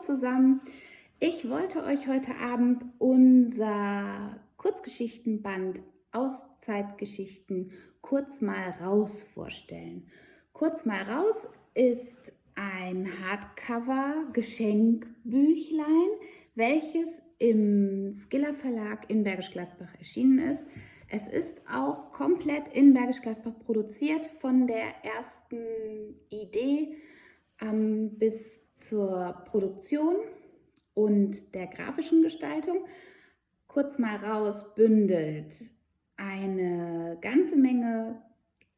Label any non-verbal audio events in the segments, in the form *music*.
Zusammen. Ich wollte euch heute Abend unser Kurzgeschichtenband Auszeitgeschichten kurz mal raus vorstellen. Kurz mal raus ist ein Hardcover-Geschenkbüchlein, welches im Skiller Verlag in Bergisch Gladbach erschienen ist. Es ist auch komplett in Bergisch Gladbach produziert, von der ersten Idee ähm, bis zur Produktion und der grafischen Gestaltung. Kurz mal raus bündelt eine ganze Menge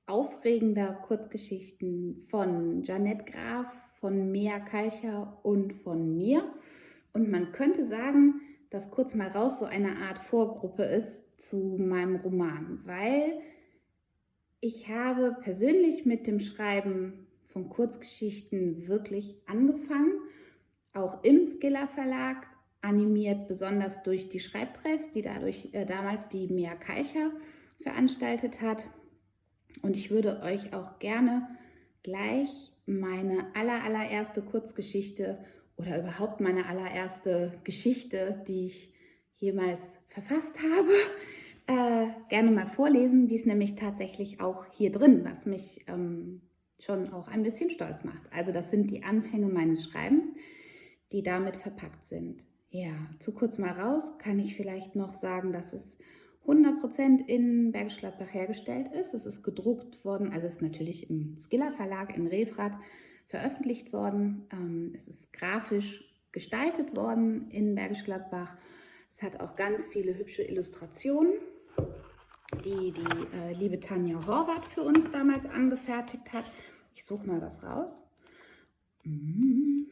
aufregender Kurzgeschichten von Janette Graf, von Mea Kalcher und von mir. Und man könnte sagen, dass kurz mal raus so eine Art Vorgruppe ist zu meinem Roman, weil ich habe persönlich mit dem Schreiben von Kurzgeschichten wirklich angefangen, auch im Skiller Verlag, animiert besonders durch die Schreibtreffs, die dadurch äh, damals die Mia Keicher veranstaltet hat. Und ich würde euch auch gerne gleich meine aller, allererste Kurzgeschichte oder überhaupt meine allererste Geschichte, die ich jemals verfasst habe, äh, gerne mal vorlesen. Die ist nämlich tatsächlich auch hier drin, was mich ähm, schon auch ein bisschen stolz macht. Also das sind die Anfänge meines Schreibens, die damit verpackt sind. Ja, zu kurz mal raus kann ich vielleicht noch sagen, dass es 100% in Bergisch Gladbach hergestellt ist. Es ist gedruckt worden, also es ist natürlich im Skiller Verlag in Refrath veröffentlicht worden. Ähm, es ist grafisch gestaltet worden in Bergisch Gladbach. Es hat auch ganz viele hübsche Illustrationen, die die äh, liebe Tanja Horvath für uns damals angefertigt hat. Ich suche mal was raus. Hm,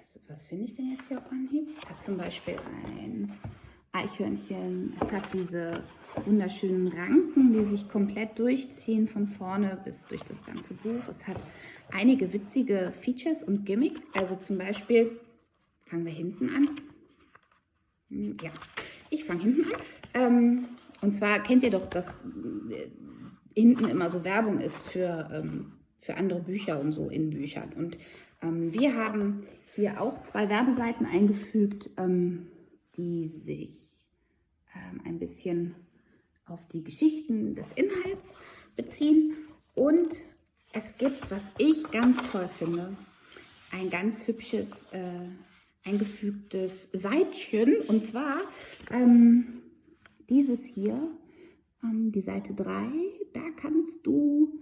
was, was finde ich denn jetzt hier auf Anhieb? Es hat zum Beispiel ein Eichhörnchen. Es hat diese wunderschönen Ranken, die sich komplett durchziehen von vorne bis durch das ganze Buch. Es hat einige witzige Features und Gimmicks. Also zum Beispiel, fangen wir hinten an. Hm, ja, ich fange hinten an. Ähm, und zwar kennt ihr doch, dass äh, hinten immer so Werbung ist für, ähm, für andere Bücher und so in Büchern. Und ähm, wir haben hier auch zwei Werbeseiten eingefügt, ähm, die sich ähm, ein bisschen auf die Geschichten des Inhalts beziehen. Und es gibt, was ich ganz toll finde, ein ganz hübsches äh, eingefügtes Seitchen. Und zwar ähm, dieses hier, ähm, die Seite 3, da kannst du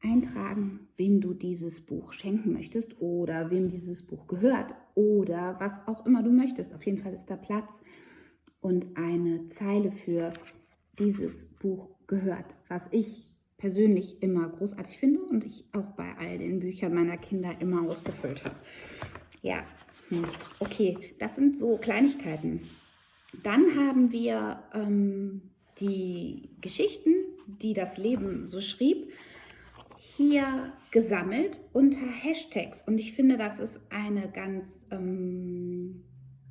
eintragen, wem du dieses Buch schenken möchtest oder wem dieses Buch gehört oder was auch immer du möchtest. Auf jeden Fall ist da Platz und eine Zeile für dieses Buch gehört, was ich persönlich immer großartig finde und ich auch bei all den Büchern meiner Kinder immer ausgefüllt habe. Ja, hm, okay, das sind so Kleinigkeiten. Dann haben wir ähm, die Geschichten, die das Leben so schrieb, hier gesammelt unter Hashtags. Und ich finde, das ist eine ganz ähm,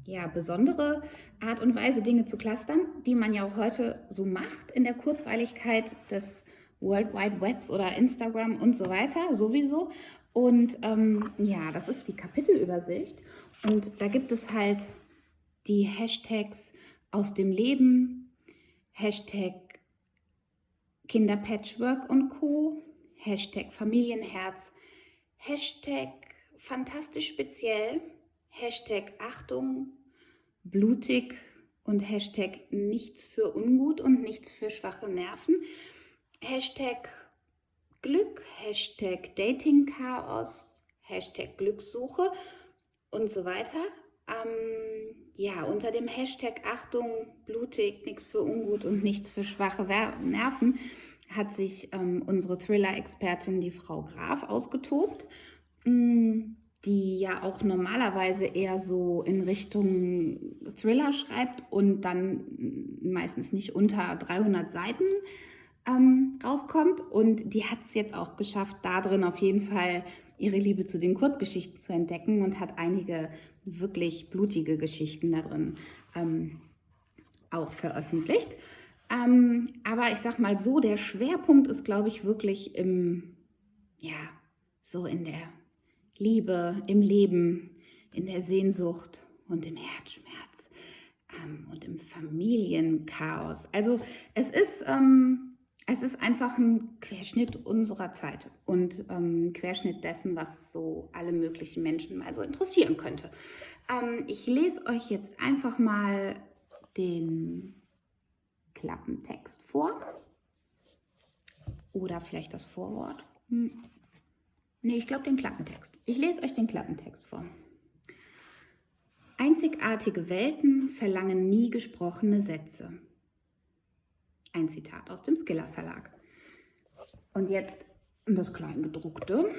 ja, besondere Art und Weise, Dinge zu clustern, die man ja auch heute so macht in der Kurzweiligkeit des World Wide Webs oder Instagram und so weiter, sowieso. Und ähm, ja, das ist die Kapitelübersicht. Und da gibt es halt die Hashtags aus dem Leben, Hashtag Kinderpatchwork und Co., Hashtag Familienherz, Hashtag fantastisch speziell, Hashtag Achtung, blutig und Hashtag nichts für ungut und nichts für schwache Nerven. Hashtag Glück, Hashtag Dating-Chaos, Hashtag Glückssuche und so weiter. Ähm, ja, unter dem Hashtag Achtung, blutig, nichts für ungut und nichts für schwache Nerven hat sich ähm, unsere Thriller-Expertin, die Frau Graf, ausgetobt. Mm, die ja auch normalerweise eher so in Richtung Thriller schreibt und dann meistens nicht unter 300 Seiten ähm, rauskommt. Und die hat es jetzt auch geschafft, da drin auf jeden Fall ihre Liebe zu den Kurzgeschichten zu entdecken und hat einige wirklich blutige Geschichten da drin ähm, auch veröffentlicht. Ähm, aber ich sag mal so, der Schwerpunkt ist, glaube ich, wirklich im, ja, so in der Liebe im Leben, in der Sehnsucht und im Herzschmerz ähm, und im Familienchaos. Also es ist, ähm, es ist einfach ein Querschnitt unserer Zeit und ähm, Querschnitt dessen, was so alle möglichen Menschen mal so interessieren könnte. Ähm, ich lese euch jetzt einfach mal den Klappentext vor oder vielleicht das Vorwort. Hm. Nee, ich glaube den Klappentext. Ich lese euch den Klappentext vor. Einzigartige Welten verlangen nie gesprochene Sätze. Ein Zitat aus dem Skiller Verlag. Und jetzt das Kleingedruckte.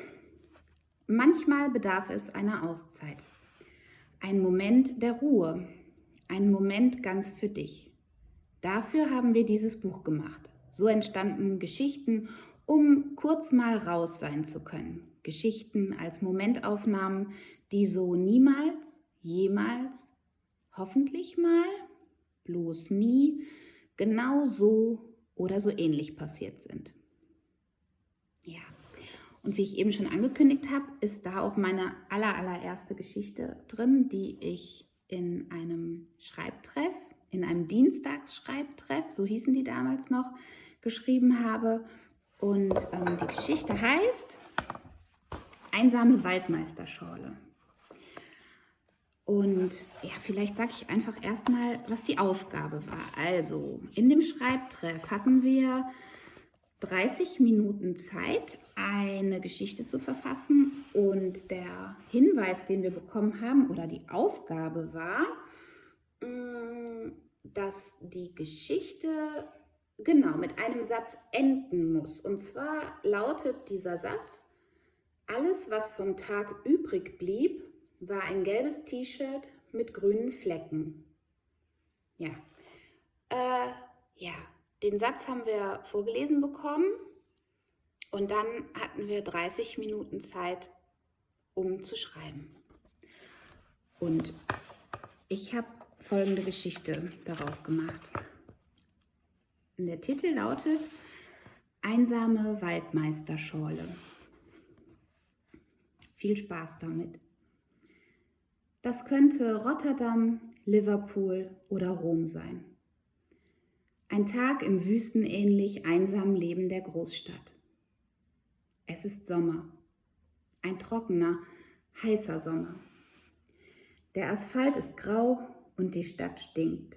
Manchmal bedarf es einer Auszeit. Ein Moment der Ruhe. Ein Moment ganz für dich. Dafür haben wir dieses Buch gemacht. So entstanden Geschichten, um kurz mal raus sein zu können. Geschichten als Momentaufnahmen, die so niemals jemals, hoffentlich mal, bloß nie, genau so oder so ähnlich passiert sind. Ja, und wie ich eben schon angekündigt habe, ist da auch meine aller, allererste Geschichte drin, die ich in einem Schreibtreff, in einem Dienstagsschreibtreff, so hießen die damals noch, geschrieben habe. Und ähm, die Geschichte heißt Einsame Waldmeisterschorle. Und ja, vielleicht sage ich einfach erstmal, was die Aufgabe war. Also, in dem Schreibtreff hatten wir 30 Minuten Zeit, eine Geschichte zu verfassen. Und der Hinweis, den wir bekommen haben, oder die Aufgabe war, mm, dass die Geschichte genau mit einem Satz enden muss. Und zwar lautet dieser Satz, alles, was vom Tag übrig blieb, war ein gelbes T-Shirt mit grünen Flecken. Ja. Äh, ja, den Satz haben wir vorgelesen bekommen und dann hatten wir 30 Minuten Zeit, um zu schreiben. Und ich habe folgende Geschichte daraus gemacht. Der Titel lautet Einsame Waldmeisterschorle. Viel Spaß damit. Das könnte Rotterdam, Liverpool oder Rom sein. Ein Tag im wüstenähnlich einsamen Leben der Großstadt. Es ist Sommer. Ein trockener, heißer Sommer. Der Asphalt ist grau und die Stadt stinkt.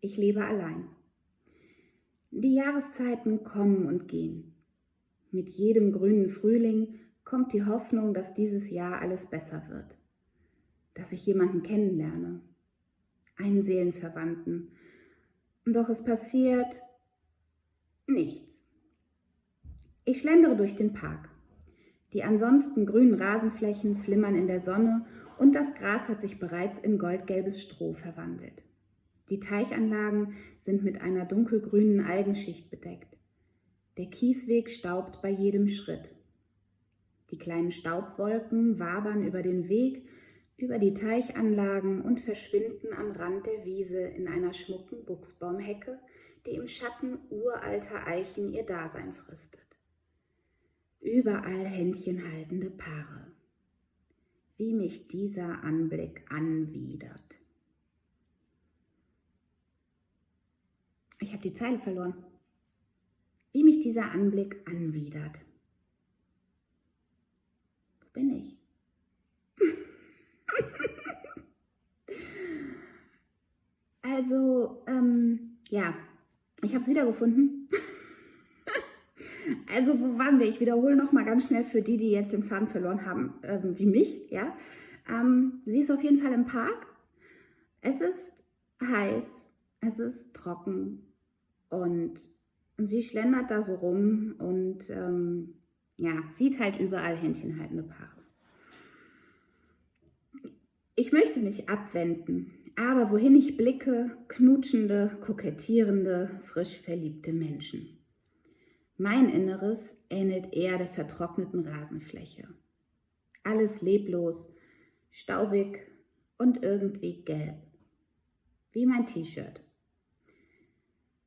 Ich lebe allein. Die Jahreszeiten kommen und gehen. Mit jedem grünen Frühling kommt die Hoffnung, dass dieses Jahr alles besser wird dass ich jemanden kennenlerne, einen Seelenverwandten. Doch es passiert nichts. Ich schlendere durch den Park. Die ansonsten grünen Rasenflächen flimmern in der Sonne und das Gras hat sich bereits in goldgelbes Stroh verwandelt. Die Teichanlagen sind mit einer dunkelgrünen Algenschicht bedeckt. Der Kiesweg staubt bei jedem Schritt. Die kleinen Staubwolken wabern über den Weg über die Teichanlagen und verschwinden am Rand der Wiese in einer schmucken Buchsbaumhecke, die im Schatten uralter Eichen ihr Dasein fristet. Überall händchenhaltende Paare. Wie mich dieser Anblick anwidert. Ich habe die Zeile verloren. Wie mich dieser Anblick anwidert. Wo bin ich? Also, ähm, ja, ich habe es wiedergefunden. *laughs* also, wo waren wir? Ich wiederhole nochmal ganz schnell für die, die jetzt den Faden verloren haben, ähm, wie mich. Ja, ähm, Sie ist auf jeden Fall im Park. Es ist heiß, es ist trocken und sie schlendert da so rum und ähm, ja, sieht halt überall händchenhaltende Paare. Ich möchte mich abwenden, aber wohin ich blicke, knutschende, kokettierende, frisch verliebte Menschen. Mein Inneres ähnelt eher der vertrockneten Rasenfläche. Alles leblos, staubig und irgendwie gelb. Wie mein T-Shirt.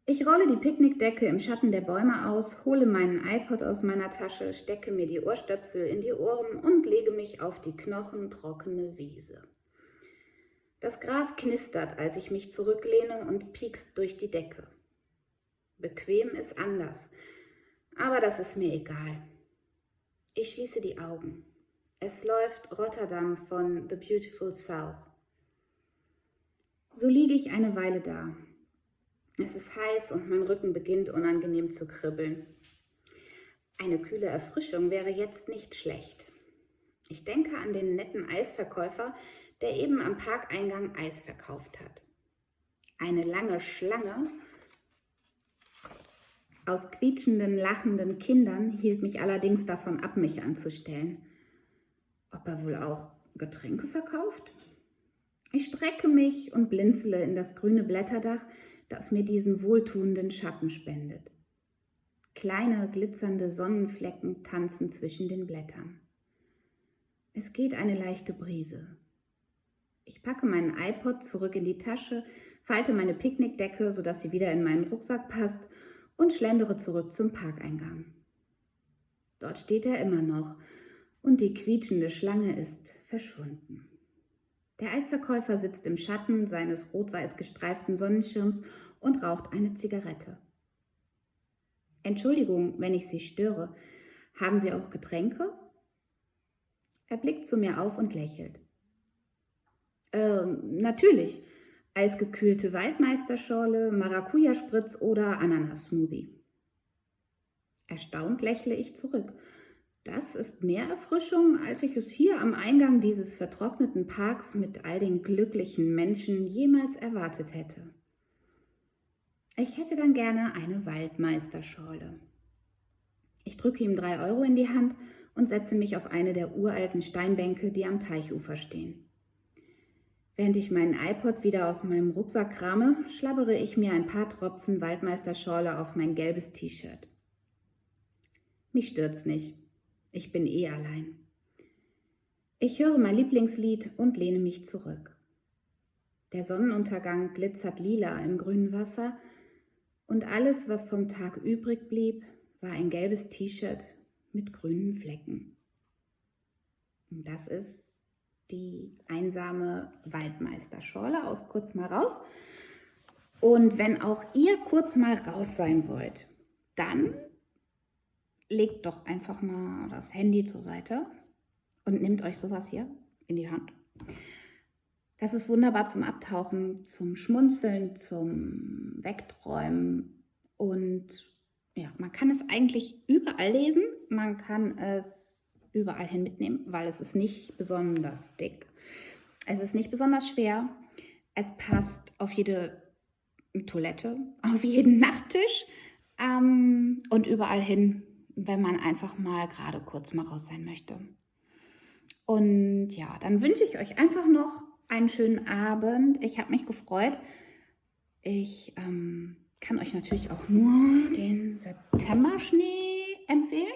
Ich rolle die Picknickdecke im Schatten der Bäume aus, hole meinen iPod aus meiner Tasche, stecke mir die Ohrstöpsel in die Ohren und lege mich auf die knochentrockene Wiese. Das Gras knistert, als ich mich zurücklehne und piekst durch die Decke. Bequem ist anders, aber das ist mir egal. Ich schließe die Augen. Es läuft Rotterdam von The Beautiful South. So liege ich eine Weile da, es ist heiß und mein Rücken beginnt unangenehm zu kribbeln. Eine kühle Erfrischung wäre jetzt nicht schlecht. Ich denke an den netten Eisverkäufer, der eben am Parkeingang Eis verkauft hat. Eine lange Schlange aus quietschenden, lachenden Kindern hielt mich allerdings davon ab, mich anzustellen. Ob er wohl auch Getränke verkauft? Ich strecke mich und blinzele in das grüne Blätterdach, das mir diesen wohltuenden Schatten spendet. Kleine glitzernde Sonnenflecken tanzen zwischen den Blättern. Es geht eine leichte Brise. Ich packe meinen iPod zurück in die Tasche, falte meine Picknickdecke, sodass sie wieder in meinen Rucksack passt und schlendere zurück zum Parkeingang. Dort steht er immer noch und die quietschende Schlange ist verschwunden. Der Eisverkäufer sitzt im Schatten seines rot-weiß gestreiften Sonnenschirms und raucht eine Zigarette. Entschuldigung, wenn ich Sie störe. Haben Sie auch Getränke? Er blickt zu mir auf und lächelt. Äh, natürlich. Eisgekühlte Waldmeisterschorle, Maracuja-Spritz oder Ananas-Smoothie. Erstaunt lächle ich zurück das ist mehr Erfrischung, als ich es hier am Eingang dieses vertrockneten Parks mit all den glücklichen Menschen jemals erwartet hätte. Ich hätte dann gerne eine Waldmeisterschorle. Ich drücke ihm drei Euro in die Hand und setze mich auf eine der uralten Steinbänke, die am Teichufer stehen. Während ich meinen iPod wieder aus meinem Rucksack krame, schlabbere ich mir ein paar Tropfen Waldmeisterschorle auf mein gelbes T-Shirt. Mich stört's nicht. Ich bin eh allein. Ich höre mein Lieblingslied und lehne mich zurück. Der Sonnenuntergang glitzert lila im grünen Wasser und alles, was vom Tag übrig blieb, war ein gelbes T-Shirt mit grünen Flecken. Und das ist die einsame Waldmeisterschorle aus Kurz mal raus. Und wenn auch ihr kurz mal raus sein wollt, dann legt doch einfach mal das Handy zur Seite und nehmt euch sowas hier in die Hand. Das ist wunderbar zum Abtauchen, zum Schmunzeln, zum Wegträumen und ja, man kann es eigentlich überall lesen, man kann es überall hin mitnehmen, weil es ist nicht besonders dick. Es ist nicht besonders schwer. Es passt auf jede Toilette, *laughs* auf jeden Nachttisch ähm, und überall hin, wenn man einfach mal gerade kurz mal raus sein möchte. Und ja, dann wünsche ich euch einfach noch einen schönen Abend. Ich habe mich gefreut. Ich ähm, kann euch natürlich auch nur den September-Schnee empfehlen.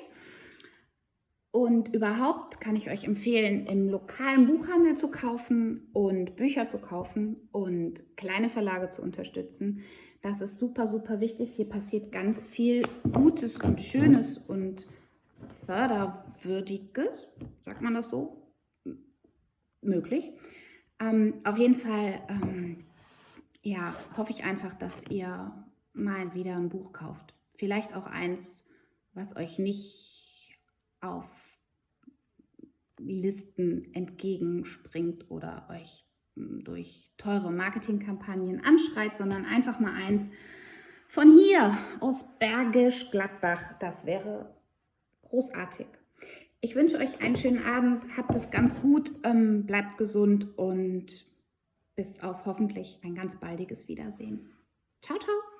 Und überhaupt kann ich euch empfehlen, im lokalen Buchhandel zu kaufen und Bücher zu kaufen und kleine Verlage zu unterstützen. Das ist super, super wichtig. Hier passiert ganz viel Gutes und Schönes und Förderwürdiges, sagt man das so? Möglich. Ähm, auf jeden Fall, ähm, ja, hoffe ich einfach, dass ihr mal wieder ein Buch kauft. Vielleicht auch eins, was euch nicht auf Listen entgegenspringt oder euch durch teure Marketingkampagnen anschreit, sondern einfach mal eins von hier aus Bergisch Gladbach. Das wäre großartig. Ich wünsche euch einen schönen Abend, habt es ganz gut, ähm, bleibt gesund und bis auf hoffentlich ein ganz baldiges Wiedersehen. Ciao, ciao!